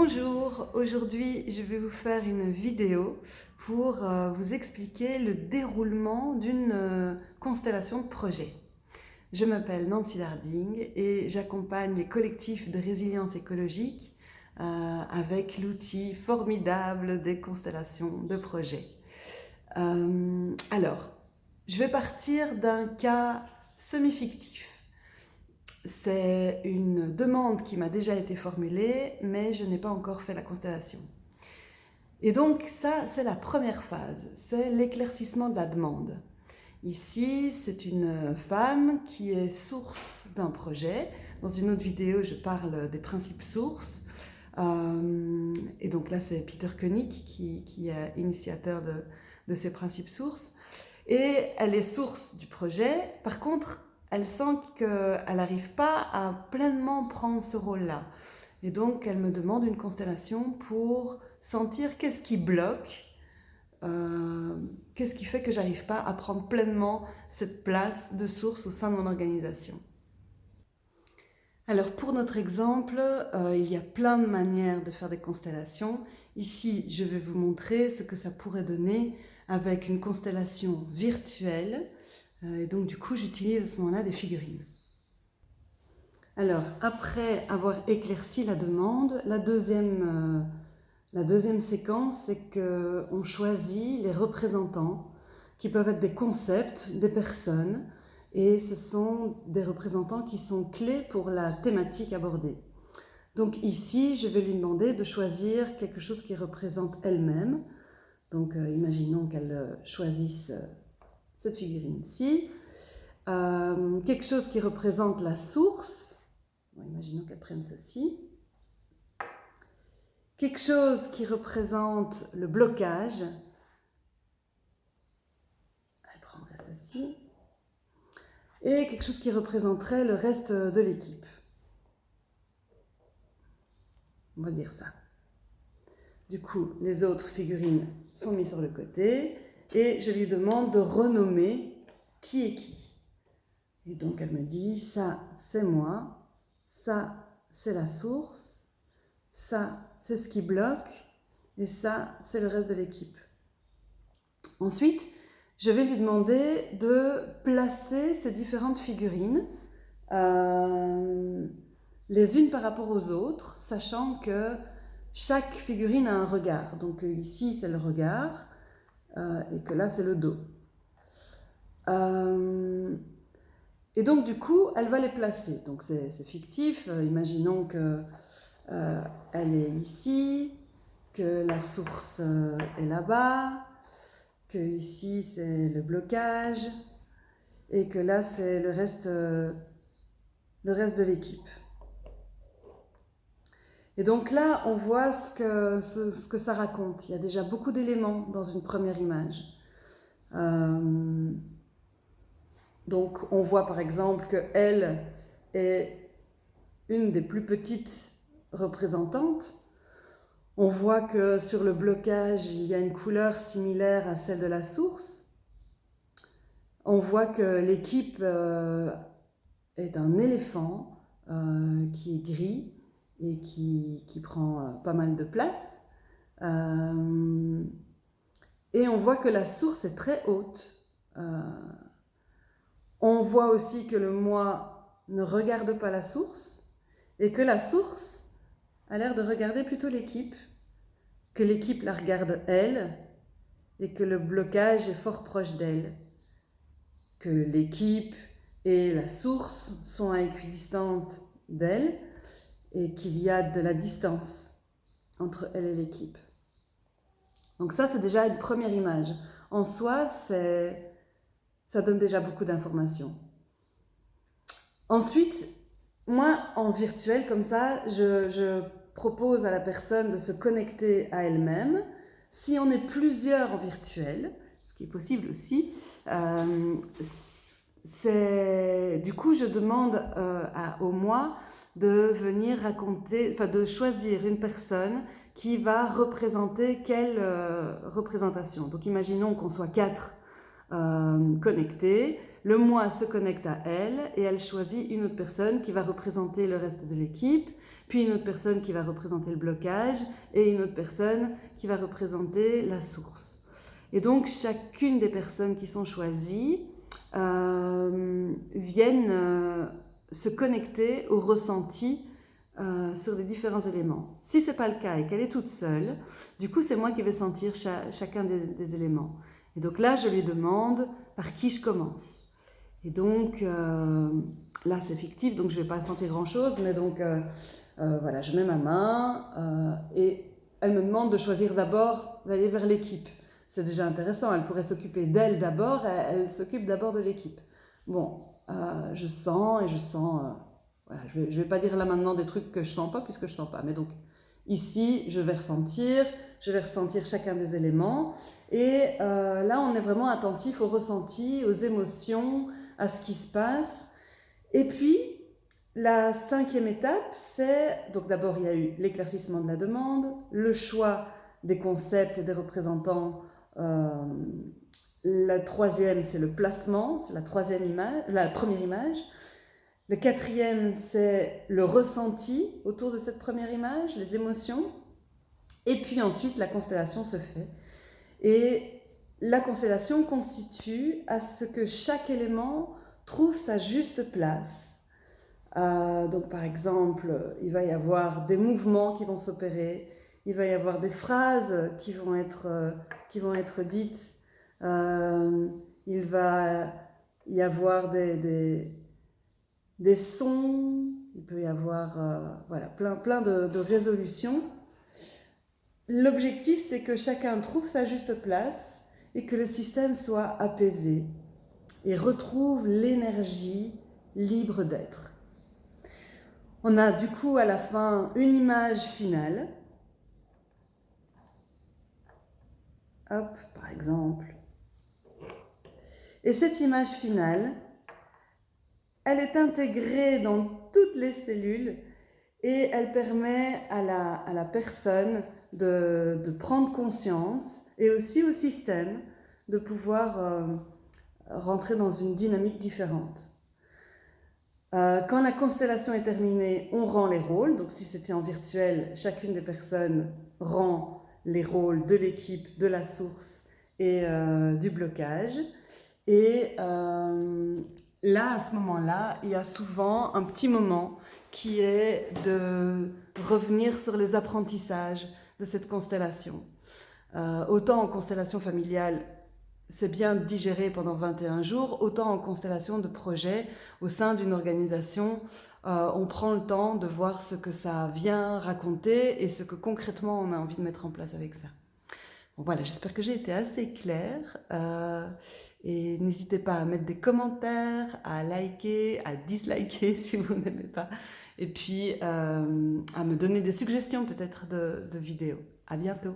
Bonjour, aujourd'hui je vais vous faire une vidéo pour euh, vous expliquer le déroulement d'une euh, constellation de projets. Je m'appelle Nancy Darding et j'accompagne les collectifs de résilience écologique euh, avec l'outil formidable des constellations de projets. alors, je vais partir d'un cas semi-fictif c'est une demande qui m'a déjà été formulée, mais je n'ai pas encore fait la constellation. Et donc ça, c'est la première phase, c'est l'éclaircissement de la demande. Ici, c'est une femme qui est source d'un projet. Dans une autre vidéo, je parle des principes sources. Euh, et donc là, c'est Peter Koenig qui, est initiateur de, de ces principes sources. Et elle est source du projet. Par contre, elle sent qu'elle n'arrive pas à pleinement prendre ce rôle-là. Et donc, elle me demande une constellation pour sentir qu'est-ce qui bloque, euh, qu'est-ce qui fait que j'arrive pas à prendre pleinement cette place de source au sein de mon organisation. Alors, pour notre exemple, euh, il y a plein de manières de faire des constellations. Ici, je vais vous montrer ce que ça pourrait donner avec une constellation virtuelle et donc du coup, j'utilise à ce moment-là des figurines. Alors, après avoir éclairci la demande, la deuxième, euh, la deuxième séquence, c'est qu'on choisit les représentants qui peuvent être des concepts, des personnes, et ce sont des représentants qui sont clés pour la thématique abordée. Donc ici, je vais lui demander de choisir quelque chose qui représente elle-même. Donc euh, imaginons qu'elle choisisse cette figurine-ci. Euh, quelque chose qui représente la source. imaginons qu'elle prenne ceci. Quelque chose qui représente le blocage. Elle prendrait ceci. Et quelque chose qui représenterait le reste de l'équipe. On va dire ça. Du coup, les autres figurines sont mises sur le côté et je lui demande de renommer qui est qui. Et donc elle me dit, ça c'est moi, ça c'est la source, ça c'est ce qui bloque, et ça c'est le reste de l'équipe. Ensuite, je vais lui demander de placer ces différentes figurines euh, les unes par rapport aux autres, sachant que chaque figurine a un regard. Donc ici c'est le regard, euh, et que là c'est le dos. Euh, et donc du coup, elle va les placer. Donc c'est fictif. Euh, imaginons que elle est ici, que la source est là-bas, que ici c'est le blocage et que là c'est le reste, le reste de l'équipe. Et donc là, on voit ce que, ce, que ça raconte. Il y a déjà beaucoup d'éléments dans une première image. Euh, donc on voit par exemple qu'elle est une des plus petites représentantes. On voit que sur le blocage, il y a une couleur similaire à celle de la source. On voit que l'équipe euh, est un éléphant euh, qui est gris et qui, prend euh, pas mal de place. Euh, et on voit que la source est très haute. Euh, on voit aussi que le moi ne regarde pas la source et que la source a l'air de regarder plutôt l'équipe, que l'équipe la regarde elle et que le blocage est fort proche d'elle, que l'équipe et la source sont à équidistante d'elle et qu'il y a de la distance entre elle et l'équipe. Donc ça, c'est déjà une première image. En soi, ça donne déjà beaucoup d'informations. Ensuite, moi, en virtuel, comme ça, je, propose à la personne de se connecter à elle-même. Si on est plusieurs en virtuel, ce qui est possible aussi, euh, du coup, je demande euh, au moi de venir raconter, enfin de choisir une personne qui va représenter quelle euh, représentation. Donc imaginons qu'on soit quatre euh, connectés, le moi se connecte à elle et elle choisit une autre personne qui va représenter le reste de l'équipe, puis une autre personne qui va représenter le blocage, et une autre personne qui va représenter la source. Et donc chacune des personnes qui sont choisies euh, viennent se connecter au ressenti euh, sur les différents éléments. Si ce n'est pas le cas et qu'elle est toute seule, du coup c'est moi qui vais sentir chacun des, éléments. Et donc là je lui demande par qui je commence. Et donc là c'est fictif donc je ne vais pas sentir grand chose, mais donc voilà je mets ma main et elle me demande de choisir d'abord d'aller vers l'équipe c'est déjà intéressant. Elle pourrait s'occuper d'elle d'abord, elle, s'occupe d'abord de l'équipe. Bon, euh, je sens et je sens... Euh, je ne vais, pas dire là maintenant des trucs que je sens pas puisque je sens pas. Mais donc, ici, je vais ressentir, je vais ressentir chacun des éléments. Et euh, là, on est vraiment attentif au ressenti, aux émotions, à ce qui se passe. Et puis, la cinquième étape, c'est... Donc d'abord, il y a eu l'éclaircissement de la demande, le choix des concepts et des représentants la troisième, c'est le placement, c'est la troisième image, la première image. Le quatrième, c'est le ressenti autour de cette première image, les émotions. Et puis ensuite, la constellation se fait. Et la constellation constitue à ce que chaque élément trouve sa juste place. Euh, donc par exemple, il va y avoir des mouvements qui vont s'opérer, il va y avoir des phrases qui vont être, euh, qui vont être dites, il va y avoir des, des, sons, il peut y avoir euh, voilà, plein, plein de, de résolutions. L'objectif, c'est que chacun trouve sa juste place et que le système soit apaisé et retrouve l'énergie libre d'être. On a du coup à la fin une image finale Hop, par exemple. Et cette image finale, elle est intégrée dans toutes les cellules et elle permet à la, personne de, de, prendre conscience et aussi au système de pouvoir euh, rentrer dans une dynamique différente. Euh, quand la constellation est terminée, on rend les rôles. Donc si c'était en virtuel, chacune des personnes rend les rôles de l'équipe, de la source et euh, du blocage. Et euh, là, à ce moment-là, il y a souvent un petit moment qui est de revenir sur les apprentissages de cette constellation. Euh, autant en constellation familiale, c'est bien digéré pendant 21 jours, autant en constellation de projet au sein d'une organisation, euh, on prend le temps de voir ce que ça vient raconter et ce que concrètement on a envie de mettre en place avec ça. Voilà, j'espère que j'ai été assez claire. Euh, et n'hésitez pas à mettre des commentaires, à liker, à disliker si vous n'aimez pas. Et puis euh, à me donner des suggestions peut-être de, de vidéos. À bientôt